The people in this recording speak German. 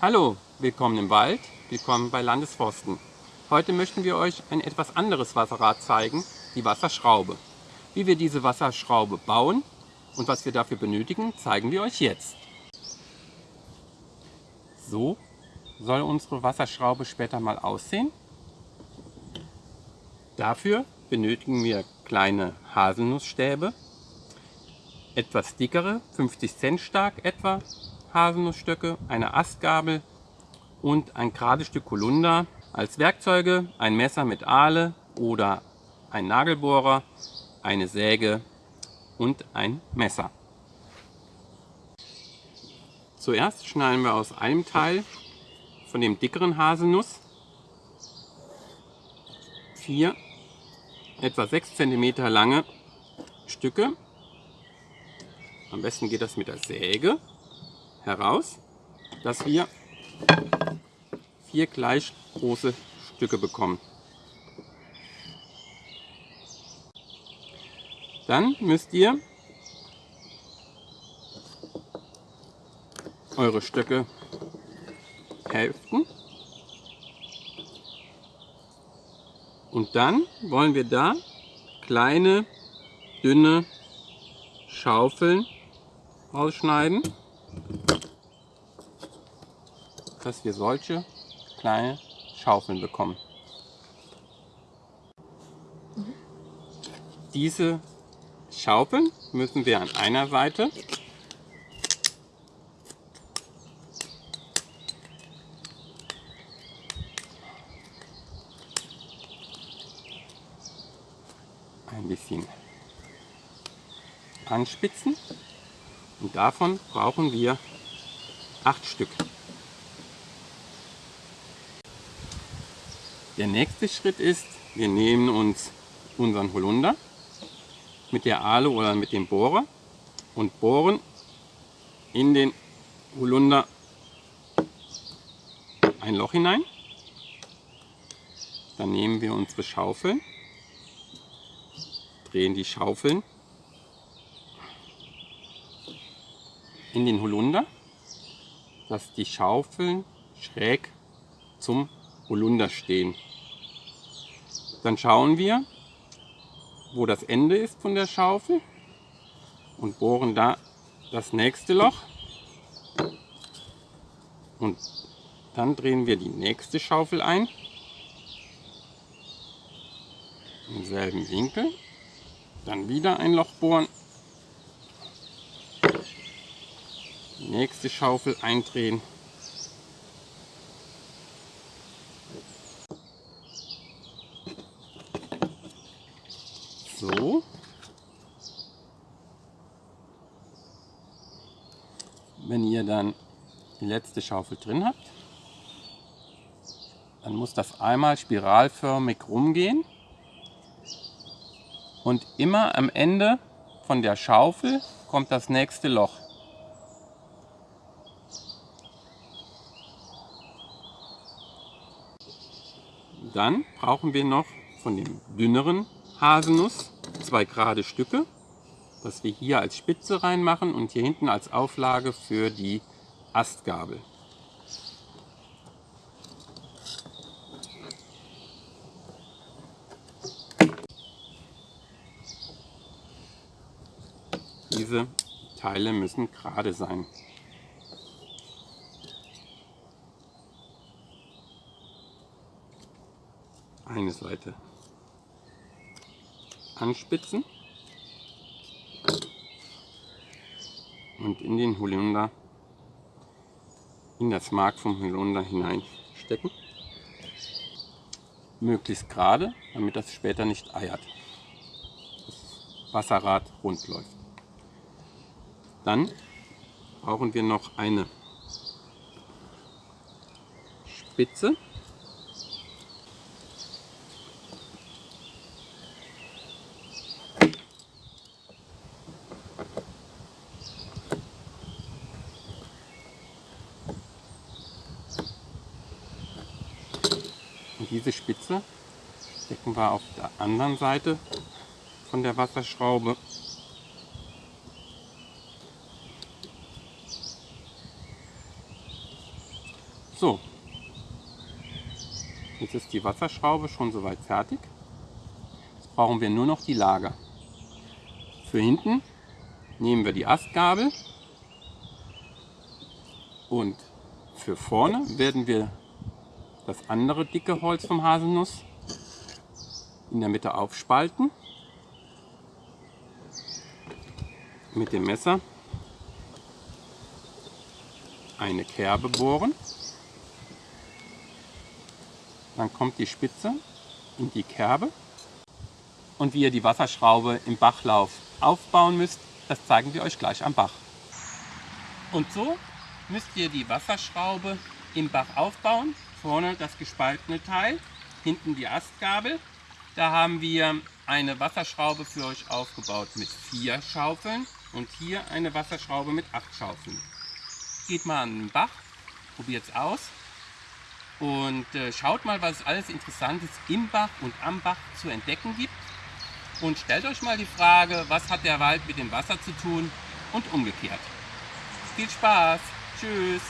Hallo, willkommen im Wald, willkommen bei Landesforsten. Heute möchten wir euch ein etwas anderes Wasserrad zeigen, die Wasserschraube. Wie wir diese Wasserschraube bauen und was wir dafür benötigen, zeigen wir euch jetzt. So soll unsere Wasserschraube später mal aussehen. Dafür benötigen wir kleine Haselnussstäbe, etwas dickere, 50 Cent stark etwa, Haselnussstöcke, eine Astgabel und ein gerades Stück Holunder. Als Werkzeuge ein Messer mit Ahle oder ein Nagelbohrer, eine Säge und ein Messer. Zuerst schneiden wir aus einem Teil von dem dickeren Haselnuss vier etwa 6 cm lange Stücke. Am besten geht das mit der Säge heraus, dass wir vier gleich große Stücke bekommen. Dann müsst ihr eure Stöcke hälften und dann wollen wir da kleine dünne Schaufeln ausschneiden, dass wir solche kleine Schaufeln bekommen. Diese Schaufeln müssen wir an einer Seite ein bisschen anspitzen und davon brauchen wir acht Stück. Der nächste Schritt ist, wir nehmen uns unseren Holunder mit der Ahle oder mit dem Bohrer und bohren in den Holunder ein Loch hinein. Dann nehmen wir unsere Schaufeln drehen die Schaufeln in den Holunder, dass die Schaufeln schräg zum Holunder stehen. Dann schauen wir, wo das Ende ist von der Schaufel und bohren da das nächste Loch. Und dann drehen wir die nächste Schaufel ein, im selben Winkel. Dann wieder ein Loch bohren. Nächste Schaufel eindrehen. So. Wenn ihr dann die letzte Schaufel drin habt, dann muss das einmal spiralförmig rumgehen. Und immer am Ende von der Schaufel kommt das nächste Loch. Dann brauchen wir noch von dem dünneren Haselnuss zwei gerade Stücke, was wir hier als Spitze reinmachen und hier hinten als Auflage für die Astgabel. Diese Teile müssen gerade sein. Eine Seite anspitzen und in den Holunder, in das Mark vom Holunder hineinstecken. Möglichst gerade, damit das später nicht eiert. Das Wasserrad rund läuft. Dann brauchen wir noch eine Spitze. Und diese Spitze stecken wir auf der anderen Seite von der Wasserschraube So, jetzt ist die Wasserschraube schon soweit fertig. Jetzt brauchen wir nur noch die Lager. Für hinten nehmen wir die Astgabel und für vorne werden wir das andere dicke Holz vom Haselnuss in der Mitte aufspalten. Mit dem Messer eine Kerbe bohren. Dann kommt die Spitze in die Kerbe. Und wie ihr die Wasserschraube im Bachlauf aufbauen müsst, das zeigen wir euch gleich am Bach. Und so müsst ihr die Wasserschraube im Bach aufbauen. Vorne das gespaltene Teil, hinten die Astgabel. Da haben wir eine Wasserschraube für euch aufgebaut mit vier Schaufeln und hier eine Wasserschraube mit acht Schaufeln. Geht mal an den Bach, probiert es aus und äh, schaut mal, was es alles Interessantes im Bach und am Bach zu entdecken gibt. Und stellt euch mal die Frage, was hat der Wald mit dem Wasser zu tun und umgekehrt. Viel Spaß! Tschüss!